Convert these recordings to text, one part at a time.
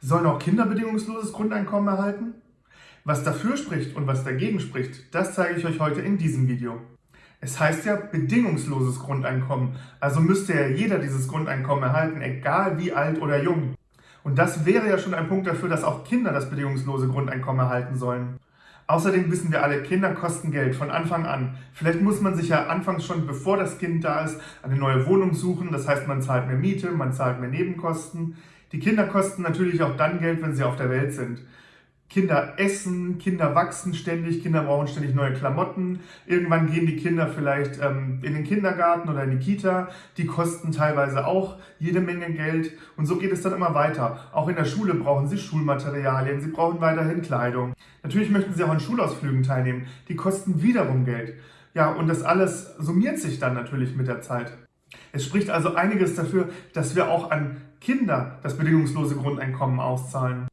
Sollen auch Kinder bedingungsloses Grundeinkommen erhalten? Was dafür spricht und was dagegen spricht, das zeige ich euch heute in diesem Video. Es heißt ja bedingungsloses Grundeinkommen, also müsste ja jeder dieses Grundeinkommen erhalten, egal wie alt oder jung. Und das wäre ja schon ein Punkt dafür, dass auch Kinder das bedingungslose Grundeinkommen erhalten sollen. Außerdem wissen wir alle, Kinder kosten Geld von Anfang an. Vielleicht muss man sich ja anfangs schon, bevor das Kind da ist, eine neue Wohnung suchen. Das heißt, man zahlt mehr Miete, man zahlt mehr Nebenkosten. Die Kinder kosten natürlich auch dann Geld, wenn sie auf der Welt sind. Kinder essen, Kinder wachsen ständig, Kinder brauchen ständig neue Klamotten. Irgendwann gehen die Kinder vielleicht ähm, in den Kindergarten oder in die Kita. Die kosten teilweise auch jede Menge Geld. Und so geht es dann immer weiter. Auch in der Schule brauchen sie Schulmaterialien, sie brauchen weiterhin Kleidung. Natürlich möchten sie auch an Schulausflügen teilnehmen. Die kosten wiederum Geld. Ja, und das alles summiert sich dann natürlich mit der Zeit. Es spricht also einiges dafür, dass wir auch an Kinder das bedingungslose Grundeinkommen auszahlen.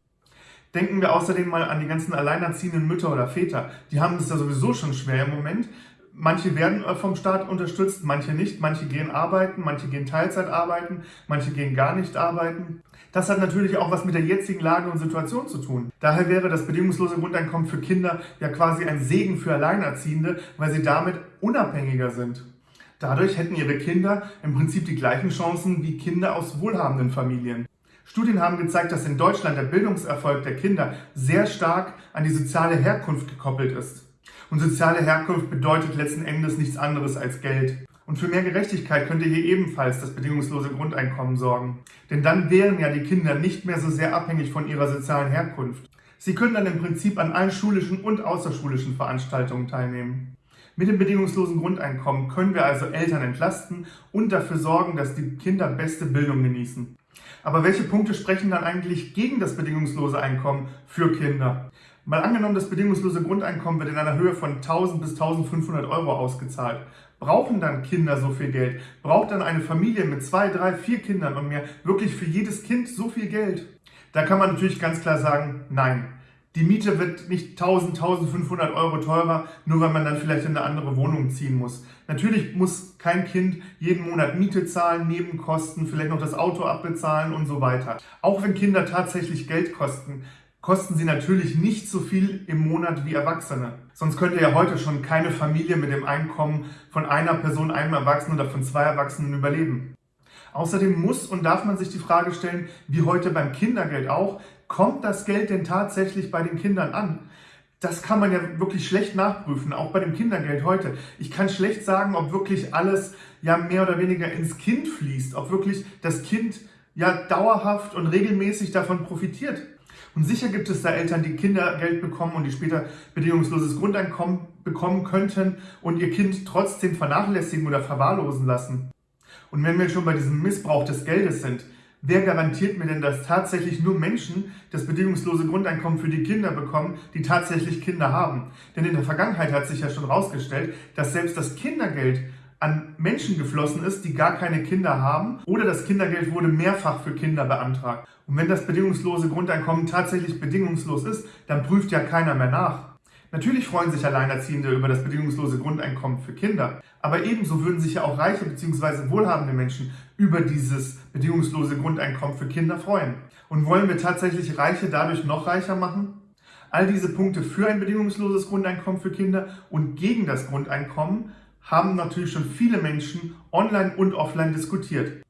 Denken wir außerdem mal an die ganzen alleinerziehenden Mütter oder Väter. Die haben es ja sowieso schon schwer im Moment. Manche werden äh, vom Staat unterstützt, manche nicht. Manche gehen arbeiten, manche gehen Teilzeit arbeiten, manche gehen gar nicht arbeiten. Das hat natürlich auch was mit der jetzigen Lage und Situation zu tun. Daher wäre das bedingungslose Grundeinkommen für Kinder ja quasi ein Segen für Alleinerziehende, weil sie damit unabhängiger sind. Dadurch hätten ihre Kinder im Prinzip die gleichen Chancen wie Kinder aus wohlhabenden Familien. Studien haben gezeigt, dass in Deutschland der Bildungserfolg der Kinder sehr stark an die soziale Herkunft gekoppelt ist. Und soziale Herkunft bedeutet letzten Endes nichts anderes als Geld. Und für mehr Gerechtigkeit könnte hier ebenfalls das bedingungslose Grundeinkommen sorgen. Denn dann wären ja die Kinder nicht mehr so sehr abhängig von ihrer sozialen Herkunft. Sie können dann im Prinzip an allen schulischen und außerschulischen Veranstaltungen teilnehmen. Mit dem bedingungslosen Grundeinkommen können wir also Eltern entlasten und dafür sorgen, dass die Kinder beste Bildung genießen. Aber welche Punkte sprechen dann eigentlich gegen das bedingungslose Einkommen für Kinder? Mal angenommen, das bedingungslose Grundeinkommen wird in einer Höhe von 1000 bis 1500 Euro ausgezahlt. Brauchen dann Kinder so viel Geld? Braucht dann eine Familie mit zwei, drei, vier Kindern und mehr wirklich für jedes Kind so viel Geld? Da kann man natürlich ganz klar sagen, nein. Die Miete wird nicht 1000, 1500 Euro teurer, nur weil man dann vielleicht in eine andere Wohnung ziehen muss. Natürlich muss kein Kind jeden Monat Miete zahlen, Nebenkosten, vielleicht noch das Auto abbezahlen und so weiter. Auch wenn Kinder tatsächlich Geld kosten, kosten sie natürlich nicht so viel im Monat wie Erwachsene. Sonst könnte ja heute schon keine Familie mit dem Einkommen von einer Person, einem Erwachsenen oder von zwei Erwachsenen überleben. Außerdem muss und darf man sich die Frage stellen, wie heute beim Kindergeld auch, kommt das Geld denn tatsächlich bei den Kindern an? Das kann man ja wirklich schlecht nachprüfen, auch bei dem Kindergeld heute. Ich kann schlecht sagen, ob wirklich alles ja mehr oder weniger ins Kind fließt, ob wirklich das Kind ja dauerhaft und regelmäßig davon profitiert. Und sicher gibt es da Eltern, die Kindergeld bekommen und die später bedingungsloses Grundeinkommen bekommen könnten und ihr Kind trotzdem vernachlässigen oder verwahrlosen lassen. Und wenn wir schon bei diesem Missbrauch des Geldes sind, wer garantiert mir denn, dass tatsächlich nur Menschen das bedingungslose Grundeinkommen für die Kinder bekommen, die tatsächlich Kinder haben? Denn in der Vergangenheit hat sich ja schon herausgestellt, dass selbst das Kindergeld an Menschen geflossen ist, die gar keine Kinder haben oder das Kindergeld wurde mehrfach für Kinder beantragt. Und wenn das bedingungslose Grundeinkommen tatsächlich bedingungslos ist, dann prüft ja keiner mehr nach. Natürlich freuen sich Alleinerziehende über das bedingungslose Grundeinkommen für Kinder, aber ebenso würden sich ja auch reiche bzw. wohlhabende Menschen über dieses bedingungslose Grundeinkommen für Kinder freuen. Und wollen wir tatsächlich Reiche dadurch noch reicher machen? All diese Punkte für ein bedingungsloses Grundeinkommen für Kinder und gegen das Grundeinkommen haben natürlich schon viele Menschen online und offline diskutiert.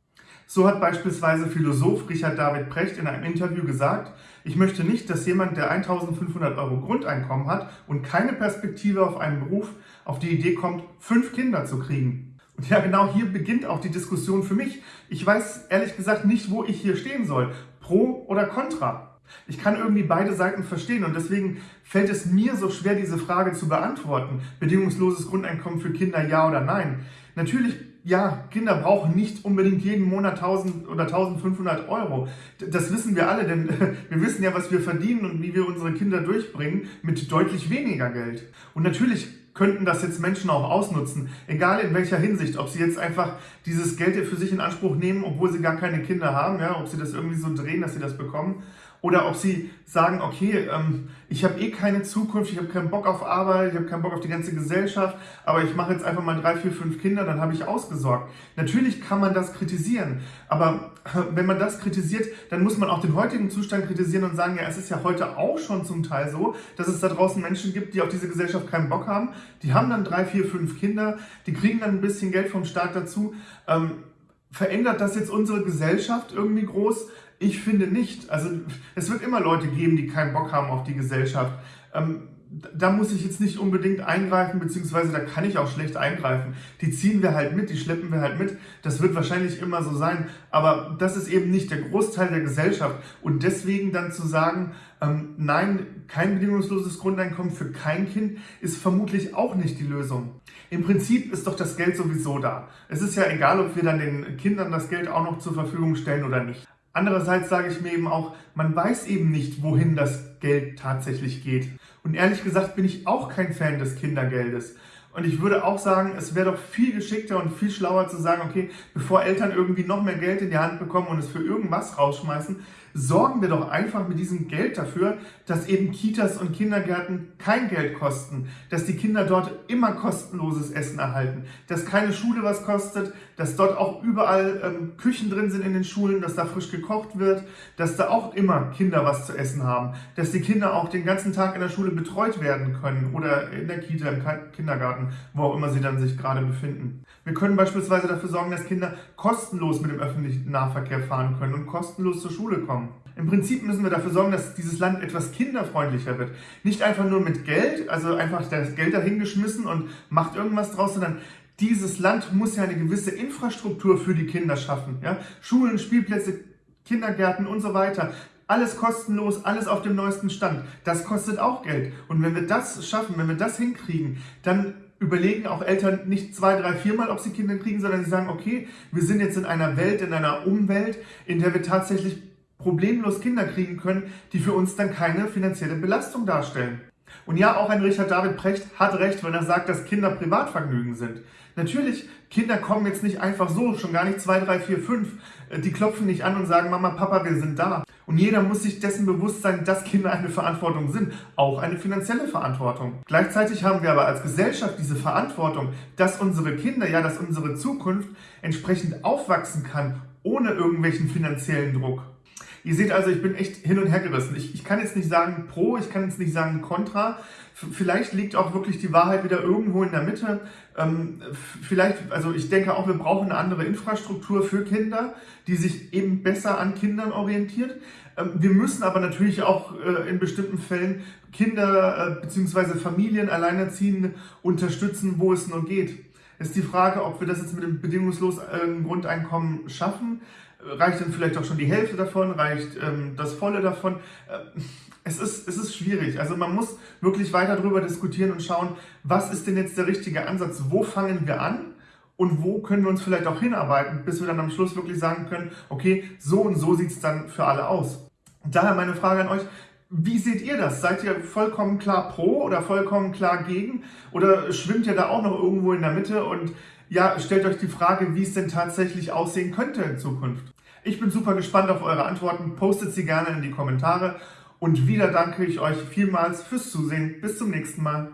So hat beispielsweise Philosoph Richard David Precht in einem Interview gesagt, ich möchte nicht, dass jemand, der 1500 Euro Grundeinkommen hat und keine Perspektive auf einen Beruf, auf die Idee kommt, fünf Kinder zu kriegen. Und ja, genau hier beginnt auch die Diskussion für mich. Ich weiß ehrlich gesagt nicht, wo ich hier stehen soll. Pro oder contra. Ich kann irgendwie beide Seiten verstehen und deswegen fällt es mir so schwer, diese Frage zu beantworten. Bedingungsloses Grundeinkommen für Kinder, ja oder nein? Natürlich ja, Kinder brauchen nicht unbedingt jeden Monat 1000 oder 1500 Euro. Das wissen wir alle, denn wir wissen ja, was wir verdienen und wie wir unsere Kinder durchbringen mit deutlich weniger Geld. Und natürlich könnten das jetzt Menschen auch ausnutzen, egal in welcher Hinsicht, ob sie jetzt einfach dieses Geld für sich in Anspruch nehmen, obwohl sie gar keine Kinder haben, ja, ob sie das irgendwie so drehen, dass sie das bekommen, oder ob sie sagen, okay, ähm, ich habe eh keine Zukunft, ich habe keinen Bock auf Arbeit, ich habe keinen Bock auf die ganze Gesellschaft, aber ich mache jetzt einfach mal drei, vier, fünf Kinder, dann habe ich ausgesorgt. Natürlich kann man das kritisieren, aber wenn man das kritisiert, dann muss man auch den heutigen Zustand kritisieren und sagen, ja, es ist ja heute auch schon zum Teil so, dass es da draußen Menschen gibt, die auf diese Gesellschaft keinen Bock haben. Die haben dann drei, vier, fünf Kinder, die kriegen dann ein bisschen Geld vom Staat dazu. Ähm, verändert das jetzt unsere Gesellschaft irgendwie groß? Ich finde nicht. Also es wird immer Leute geben, die keinen Bock haben auf die Gesellschaft. Ähm, da muss ich jetzt nicht unbedingt eingreifen, beziehungsweise da kann ich auch schlecht eingreifen. Die ziehen wir halt mit, die schleppen wir halt mit. Das wird wahrscheinlich immer so sein, aber das ist eben nicht der Großteil der Gesellschaft. Und deswegen dann zu sagen, ähm, nein, kein bedingungsloses Grundeinkommen für kein Kind, ist vermutlich auch nicht die Lösung. Im Prinzip ist doch das Geld sowieso da. Es ist ja egal, ob wir dann den Kindern das Geld auch noch zur Verfügung stellen oder nicht. Andererseits sage ich mir eben auch, man weiß eben nicht, wohin das Geld tatsächlich geht. Und ehrlich gesagt bin ich auch kein Fan des Kindergeldes. Und ich würde auch sagen, es wäre doch viel geschickter und viel schlauer zu sagen, okay, bevor Eltern irgendwie noch mehr Geld in die Hand bekommen und es für irgendwas rausschmeißen, sorgen wir doch einfach mit diesem Geld dafür, dass eben Kitas und Kindergärten kein Geld kosten, dass die Kinder dort immer kostenloses Essen erhalten, dass keine Schule was kostet, dass dort auch überall ähm, Küchen drin sind in den Schulen, dass da frisch gekocht wird, dass da auch immer Kinder was zu essen haben, dass die Kinder auch den ganzen Tag in der Schule betreut werden können oder in der Kita, im Kindergarten, wo auch immer sie dann sich gerade befinden. Wir können beispielsweise dafür sorgen, dass Kinder kostenlos mit dem öffentlichen Nahverkehr fahren können und kostenlos zur Schule kommen. Im Prinzip müssen wir dafür sorgen, dass dieses Land etwas kinderfreundlicher wird. Nicht einfach nur mit Geld, also einfach das Geld dahingeschmissen und macht irgendwas draus, sondern dieses Land muss ja eine gewisse Infrastruktur für die Kinder schaffen. Ja? Schulen, Spielplätze, Kindergärten und so weiter. Alles kostenlos, alles auf dem neuesten Stand. Das kostet auch Geld. Und wenn wir das schaffen, wenn wir das hinkriegen, dann überlegen auch Eltern nicht zwei, drei, viermal, ob sie Kinder kriegen, sondern sie sagen, okay, wir sind jetzt in einer Welt, in einer Umwelt, in der wir tatsächlich problemlos Kinder kriegen können, die für uns dann keine finanzielle Belastung darstellen. Und ja, auch ein Richard David Precht hat recht, wenn er sagt, dass Kinder Privatvergnügen sind. Natürlich, Kinder kommen jetzt nicht einfach so, schon gar nicht zwei, drei, vier, fünf. Die klopfen nicht an und sagen, Mama, Papa, wir sind da. Und jeder muss sich dessen bewusst sein, dass Kinder eine Verantwortung sind, auch eine finanzielle Verantwortung. Gleichzeitig haben wir aber als Gesellschaft diese Verantwortung, dass unsere Kinder, ja, dass unsere Zukunft entsprechend aufwachsen kann, ohne irgendwelchen finanziellen Druck. Ihr seht also, ich bin echt hin und her gerissen. Ich, ich kann jetzt nicht sagen pro, ich kann jetzt nicht sagen contra. Vielleicht liegt auch wirklich die Wahrheit wieder irgendwo in der Mitte. Ähm, vielleicht, also ich denke auch, wir brauchen eine andere Infrastruktur für Kinder, die sich eben besser an Kindern orientiert. Ähm, wir müssen aber natürlich auch äh, in bestimmten Fällen Kinder äh, bzw. Familien, Alleinerziehende unterstützen, wo es nur geht. Ist die Frage, ob wir das jetzt mit dem bedingungslosen äh, Grundeinkommen schaffen reicht dann vielleicht auch schon die Hälfte davon, reicht ähm, das Volle davon. Äh, es, ist, es ist schwierig. Also man muss wirklich weiter darüber diskutieren und schauen, was ist denn jetzt der richtige Ansatz? Wo fangen wir an? Und wo können wir uns vielleicht auch hinarbeiten, bis wir dann am Schluss wirklich sagen können, okay, so und so sieht es dann für alle aus. Daher meine Frage an euch, wie seht ihr das? Seid ihr vollkommen klar pro oder vollkommen klar gegen? Oder schwimmt ihr da auch noch irgendwo in der Mitte und ja, stellt euch die Frage, wie es denn tatsächlich aussehen könnte in Zukunft? Ich bin super gespannt auf eure Antworten. Postet sie gerne in die Kommentare. Und wieder danke ich euch vielmals fürs Zusehen. Bis zum nächsten Mal.